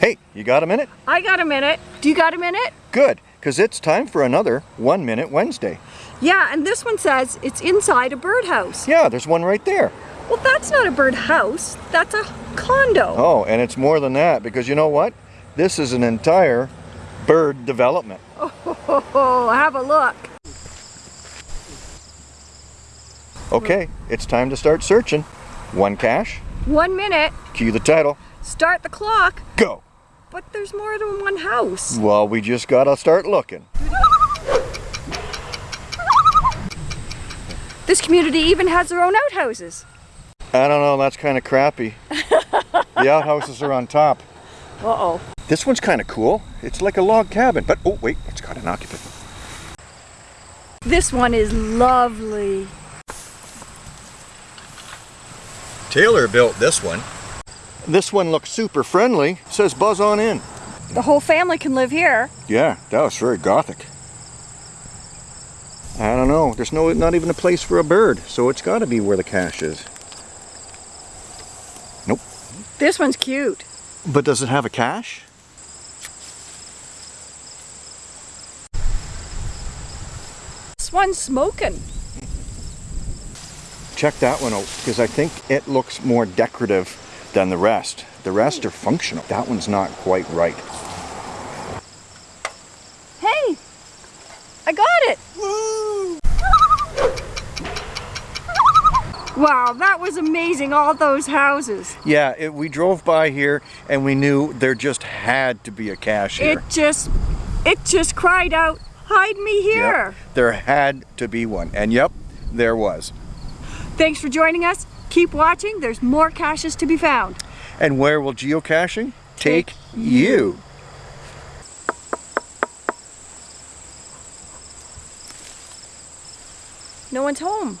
Hey, you got a minute? I got a minute. Do you got a minute? Good, because it's time for another One Minute Wednesday. Yeah, and this one says it's inside a birdhouse. Yeah, there's one right there. Well, that's not a birdhouse. That's a condo. Oh, and it's more than that, because you know what? This is an entire bird development. Oh, have a look. Okay, it's time to start searching. One cache, One minute. cue the title, Start the clock. go! But there's more than one house. Well, we just gotta start looking. This community even has their own outhouses. I don't know, that's kind of crappy. the outhouses are on top. Uh-oh. This one's kind of cool. It's like a log cabin, but oh wait, it's got an occupant. This one is lovely. Taylor built this one. This one looks super friendly. Says buzz on in. The whole family can live here. Yeah, that was very gothic. I don't know. There's no not even a place for a bird, so it's got to be where the cache is. Nope. This one's cute. But does it have a cache? This one's smoking. Check that one out because I think it looks more decorative than the rest. The rest are functional. That one's not quite right. Hey, I got it. Wow, that was amazing, all those houses. Yeah, it, we drove by here and we knew there just had to be a cache here. It just, it just cried out, hide me here. Yep, there had to be one. And yep, there was. Thanks for joining us. Keep watching, there's more caches to be found. And where will geocaching take, Take you? No one's home.